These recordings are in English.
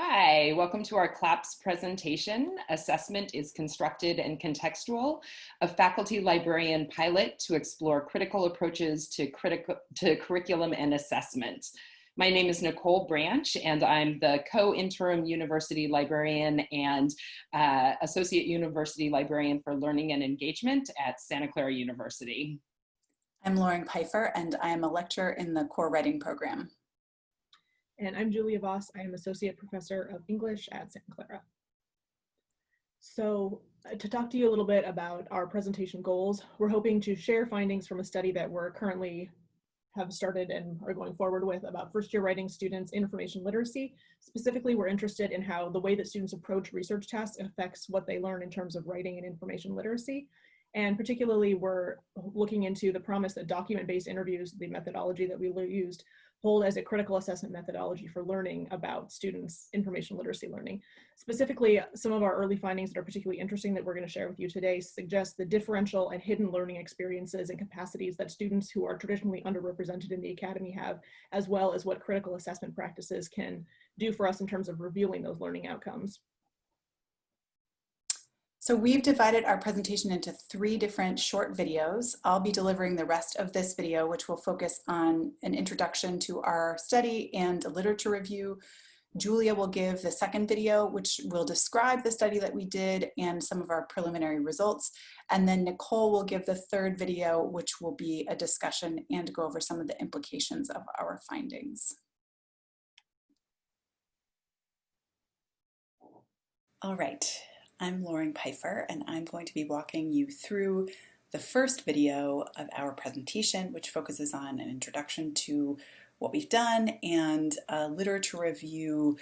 Hi, welcome to our CLAPS presentation. Assessment is constructed and contextual, a faculty librarian pilot to explore critical approaches to, critical, to curriculum and assessment. My name is Nicole Branch and I'm the co-interim university librarian and uh, associate university librarian for learning and engagement at Santa Clara University. I'm Lauren Pfeiffer and I am a lecturer in the core writing program. And I'm Julia Voss. I am Associate Professor of English at Santa Clara. So uh, to talk to you a little bit about our presentation goals, we're hoping to share findings from a study that we're currently have started and are going forward with about first year writing students information literacy. Specifically, we're interested in how the way that students approach research tasks affects what they learn in terms of writing and information literacy. And particularly, we're looking into the promise that document-based interviews, the methodology that we used, hold as a critical assessment methodology for learning about students' information literacy learning. Specifically, some of our early findings that are particularly interesting that we're going to share with you today suggest the differential and hidden learning experiences and capacities that students who are traditionally underrepresented in the academy have, as well as what critical assessment practices can do for us in terms of revealing those learning outcomes. So we've divided our presentation into three different short videos. I'll be delivering the rest of this video, which will focus on an introduction to our study and a literature review. Julia will give the second video, which will describe the study that we did and some of our preliminary results. And then Nicole will give the third video, which will be a discussion and go over some of the implications of our findings. All right, I'm Lauren Pfeiffer and I'm going to be walking you through the first video of our presentation, which focuses on an introduction to what we've done and a literature review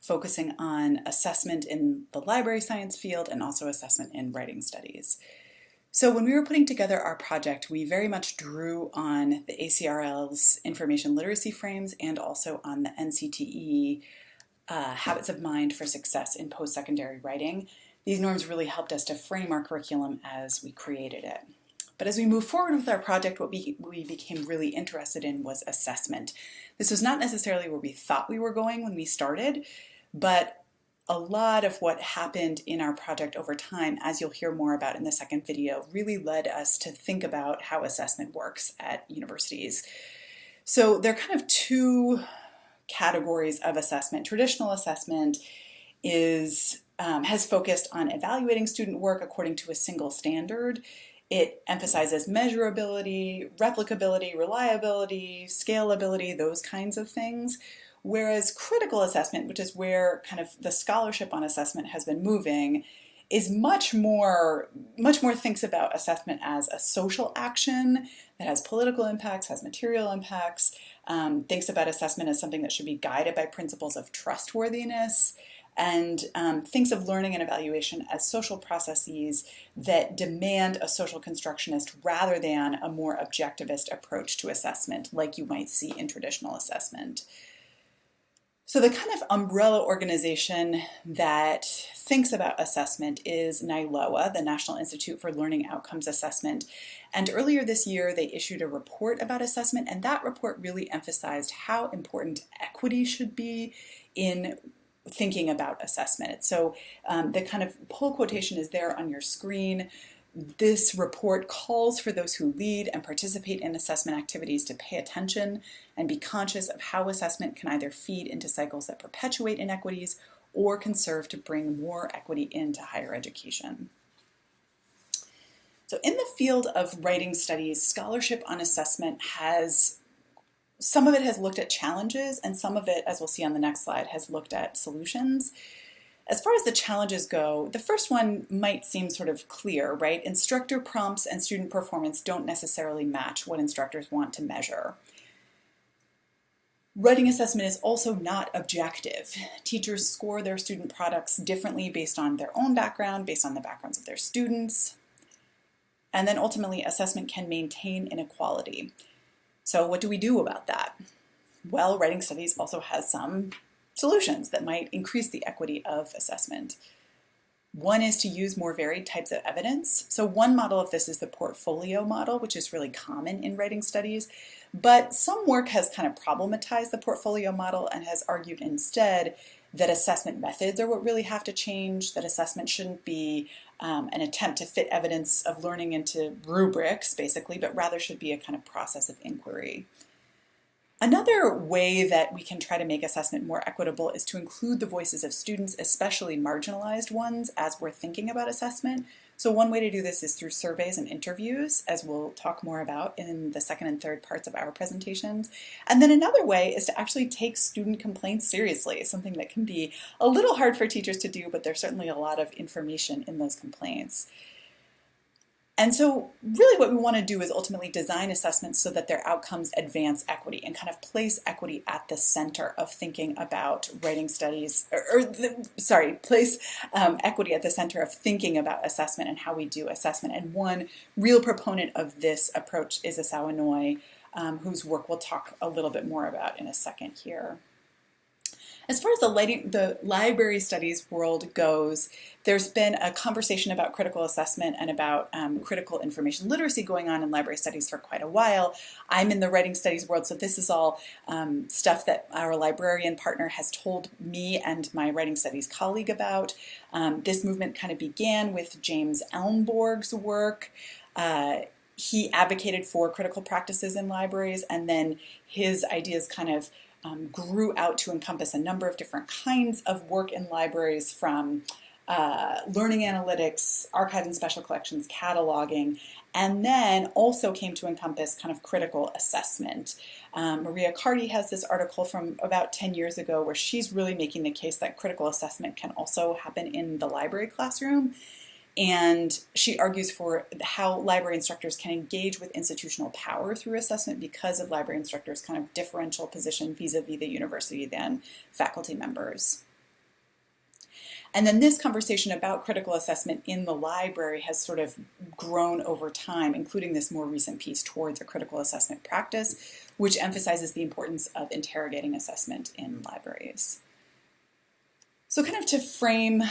focusing on assessment in the library science field and also assessment in writing studies. So when we were putting together our project, we very much drew on the ACRL's information literacy frames and also on the NCTE uh, Habits of Mind for Success in Post-Secondary Writing. These norms really helped us to frame our curriculum as we created it. But as we move forward with our project, what we, we became really interested in was assessment. This was not necessarily where we thought we were going when we started, but a lot of what happened in our project over time, as you'll hear more about in the second video, really led us to think about how assessment works at universities. So there are kind of two categories of assessment. Traditional assessment is um, has focused on evaluating student work according to a single standard. It emphasizes measurability, replicability, reliability, scalability, those kinds of things. Whereas critical assessment, which is where kind of the scholarship on assessment has been moving, is much more much more thinks about assessment as a social action that has political impacts, has material impacts, um, thinks about assessment as something that should be guided by principles of trustworthiness and um, thinks of learning and evaluation as social processes that demand a social constructionist rather than a more objectivist approach to assessment like you might see in traditional assessment. So the kind of umbrella organization that thinks about assessment is NILOA, the National Institute for Learning Outcomes Assessment. And earlier this year, they issued a report about assessment, and that report really emphasized how important equity should be in thinking about assessment. So um, the kind of pull quotation is there on your screen. This report calls for those who lead and participate in assessment activities to pay attention and be conscious of how assessment can either feed into cycles that perpetuate inequities or can serve to bring more equity into higher education. So in the field of writing studies, scholarship on assessment has some of it has looked at challenges and some of it, as we'll see on the next slide, has looked at solutions. As far as the challenges go, the first one might seem sort of clear, right? Instructor prompts and student performance don't necessarily match what instructors want to measure. Writing assessment is also not objective. Teachers score their student products differently based on their own background, based on the backgrounds of their students. And then ultimately, assessment can maintain inequality. So what do we do about that? Well, writing studies also has some solutions that might increase the equity of assessment. One is to use more varied types of evidence. So one model of this is the portfolio model, which is really common in writing studies. But some work has kind of problematized the portfolio model and has argued instead that assessment methods are what really have to change, that assessment shouldn't be um, an attempt to fit evidence of learning into rubrics, basically, but rather should be a kind of process of inquiry. Another way that we can try to make assessment more equitable is to include the voices of students, especially marginalized ones, as we're thinking about assessment. So one way to do this is through surveys and interviews, as we'll talk more about in the second and third parts of our presentations. And then another way is to actually take student complaints seriously, something that can be a little hard for teachers to do, but there's certainly a lot of information in those complaints. And so really what we want to do is ultimately design assessments so that their outcomes advance equity and kind of place equity at the center of thinking about writing studies, or, or the, sorry, place um, equity at the center of thinking about assessment and how we do assessment. And one real proponent of this approach is Inoue, um, whose work we'll talk a little bit more about in a second here. As far as the, lighting, the library studies world goes, there's been a conversation about critical assessment and about um, critical information literacy going on in library studies for quite a while. I'm in the writing studies world, so this is all um, stuff that our librarian partner has told me and my writing studies colleague about. Um, this movement kind of began with James Elmborg's work. Uh, he advocated for critical practices in libraries, and then his ideas kind of um, grew out to encompass a number of different kinds of work in libraries from uh, learning analytics, archives and special collections, cataloging, and then also came to encompass kind of critical assessment. Um, Maria Accardi has this article from about 10 years ago where she's really making the case that critical assessment can also happen in the library classroom and she argues for how library instructors can engage with institutional power through assessment because of library instructors' kind of differential position vis-a-vis -vis the university than faculty members. And then this conversation about critical assessment in the library has sort of grown over time, including this more recent piece towards a critical assessment practice, which emphasizes the importance of interrogating assessment in libraries. So kind of to frame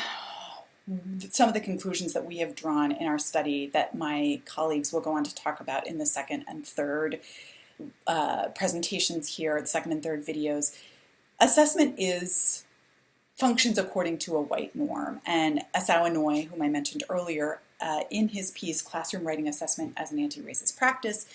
some of the conclusions that we have drawn in our study that my colleagues will go on to talk about in the second and third uh, presentations here, the second and third videos. Assessment is functions according to a white norm. And Asao Inoue, whom I mentioned earlier, uh, in his piece, Classroom Writing Assessment as an Anti-Racist Practice,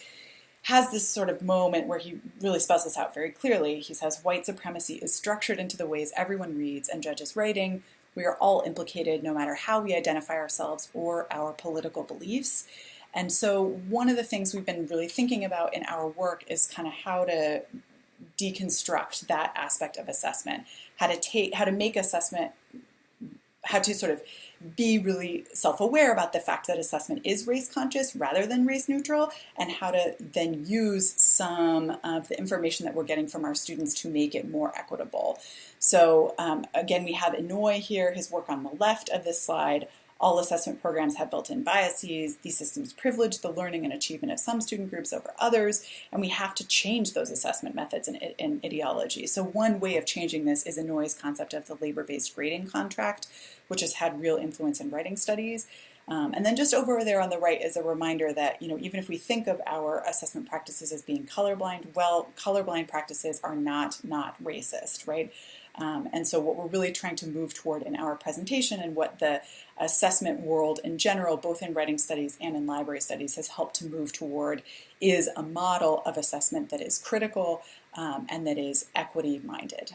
has this sort of moment where he really spells this out very clearly. He says, white supremacy is structured into the ways everyone reads and judges writing, we are all implicated no matter how we identify ourselves or our political beliefs. And so one of the things we've been really thinking about in our work is kind of how to deconstruct that aspect of assessment, how to take, how to make assessment, how to sort of be really self-aware about the fact that assessment is race conscious rather than race neutral and how to then use some of the information that we're getting from our students to make it more equitable. So um, again, we have Inoue here, his work on the left of this slide. All assessment programs have built-in biases. These systems privilege the learning and achievement of some student groups over others, and we have to change those assessment methods and, and ideology. So one way of changing this is Inoue's concept of the labor-based grading contract, which has had real influence in writing studies. Um, and then just over there on the right is a reminder that, you know, even if we think of our assessment practices as being colorblind, well, colorblind practices are not not racist, right? Um, and so what we're really trying to move toward in our presentation and what the assessment world in general, both in writing studies and in library studies, has helped to move toward is a model of assessment that is critical um, and that is equity minded.